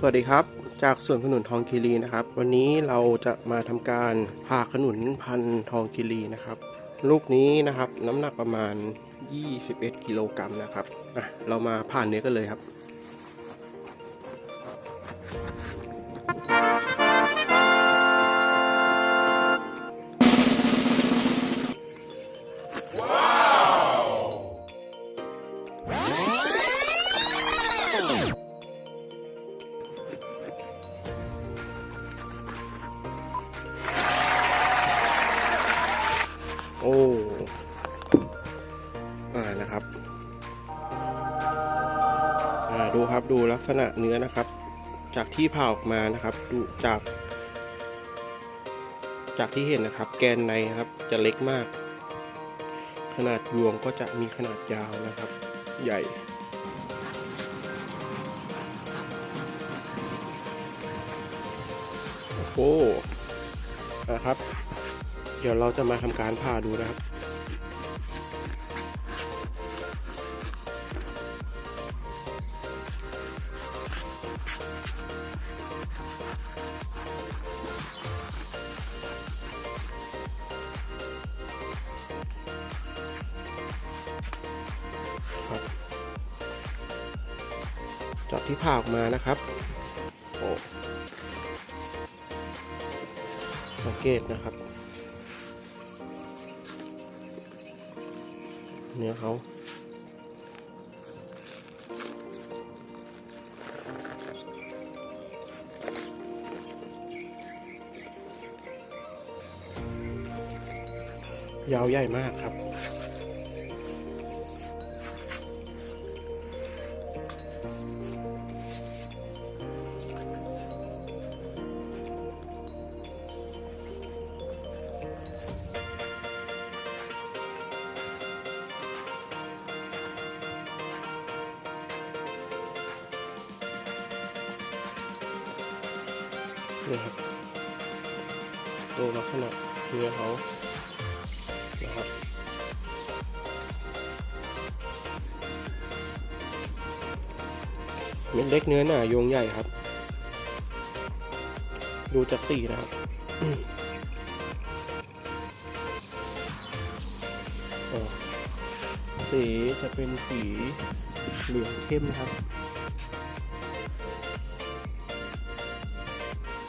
สวัสดีครับ จากสวนขนุนทองคีรีนะครับ วันนี้เราจะมาทำการผ่าขนุนพันธุ์ทองคีรีนะครับ ลูกนี้นะครับน้ำหนักประมาณ 21 กิโลกรัมนะครับอะเรามาผ่านเนื้อกันเลยครับ โอ้อ่านะครับอ่าดูครับดูลักษณะเนื้อนะครับ จากที่ผ่าออกมานะครับดูจาก จากที่เห็นนะครับ แกนในครับจะเล็กมาก ขนาดยวงก็จะมีขนาดยาวนะครับ ใหญ่โอ้นะครับ ดี๋ยวเราจะมาทำการผ่าดูนะครับครับ จากที่ผ่าออกมานะครับ โอ้สังเกตนะครับ เนื้อเขายาวใหญ่มากครับ นี่ครับดูลักษณะเนื้อเขานะครับเม็ดเล็กเนื้อหนาโยงใหญ่ครับ ดูจากสีนะครับสีจะเป็นสีเหลืองเข้มนะครับ